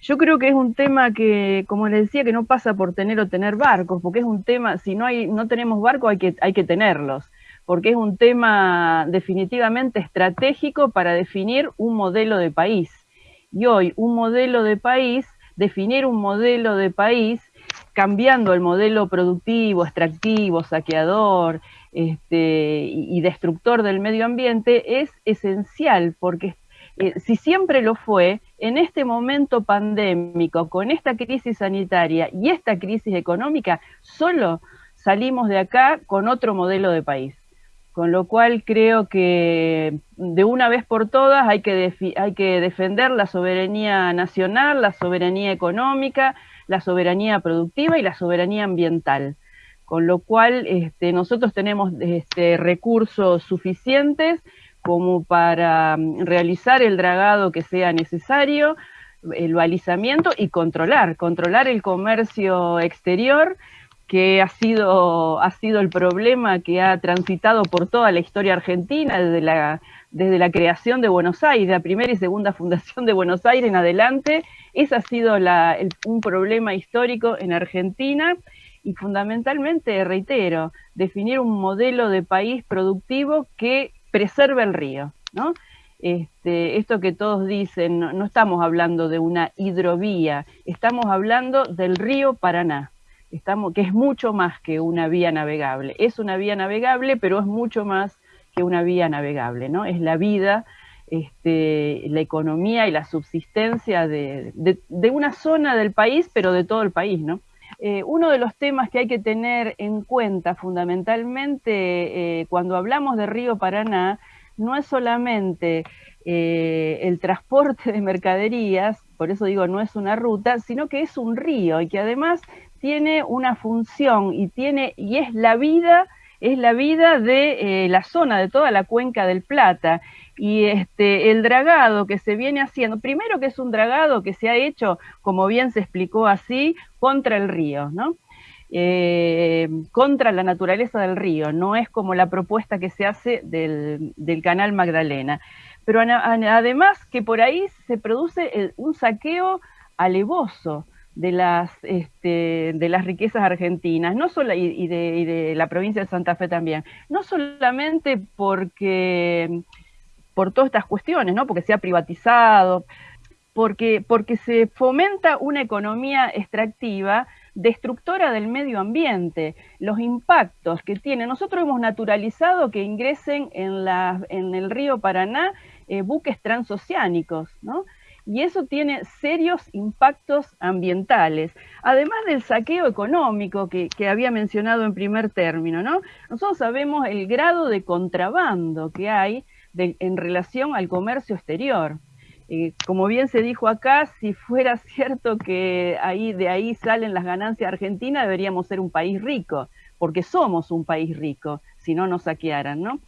Yo creo que es un tema que, como les decía, que no pasa por tener o tener barcos, porque es un tema, si no, hay, no tenemos barcos hay que, hay que tenerlos, porque es un tema definitivamente estratégico para definir un modelo de país. Y hoy un modelo de país, definir un modelo de país, cambiando el modelo productivo, extractivo, saqueador este, y destructor del medio ambiente, es esencial, porque eh, si siempre lo fue, en este momento pandémico, con esta crisis sanitaria y esta crisis económica, solo salimos de acá con otro modelo de país. Con lo cual creo que de una vez por todas hay que, hay que defender la soberanía nacional, la soberanía económica, la soberanía productiva y la soberanía ambiental. Con lo cual este, nosotros tenemos este, recursos suficientes como para mm, realizar el dragado que sea necesario, el balizamiento y controlar, controlar el comercio exterior, que ha sido, ha sido el problema que ha transitado por toda la historia argentina, desde la, desde la creación de Buenos Aires, la primera y segunda fundación de Buenos Aires en adelante, ese ha sido un problema histórico en Argentina, y fundamentalmente, reitero, definir un modelo de país productivo que preserva el río, ¿no? Este, esto que todos dicen, no, estamos hablando de una hidrovía, estamos hablando del río Paraná, estamos, que es mucho más que una vía navegable. Es una vía navegable, pero es mucho más que una vía navegable, ¿no? Es la vida, este, la economía y la subsistencia de, una zona del país, pero de todo el país, ¿no? Eh, uno de los temas que hay que tener en cuenta fundamentalmente eh, cuando hablamos de Río Paraná no es solamente eh, el transporte de mercaderías, por eso digo no es una ruta, sino que es un río y que además tiene una función y, tiene, y es la vida es la vida de la zona, de toda la cuenca del Plata y este, el dragado que se viene haciendo, primero que es un dragado que se ha hecho, como bien se explicó así, contra el río, ¿no? Eh, contra la naturaleza del río, no es como la propuesta que se hace del, canal Magdalena. Pero además que por ahí se produce un saqueo alevoso de las, este, de las riquezas argentinas, no solo, y, de, la provincia de Santa Fe también, no solamente porque por todas estas cuestiones, ¿no? Porque se ha privatizado, porque, porque se fomenta una economía extractiva destructora del medio ambiente, los impactos que tiene. Nosotros hemos naturalizado que ingresen en, la, en el río Paraná eh, buques transoceánicos, ¿no? Y eso tiene serios impactos ambientales, además del saqueo económico que, había mencionado en primer término, ¿no? Nosotros sabemos el grado de contrabando que hay en relación al comercio exterior. Eh, como bien se dijo acá, si fuera cierto que ahí, de ahí salen las ganancias argentinas, deberíamos ser un país rico, porque somos un país rico, si no nos saquearan, ¿no?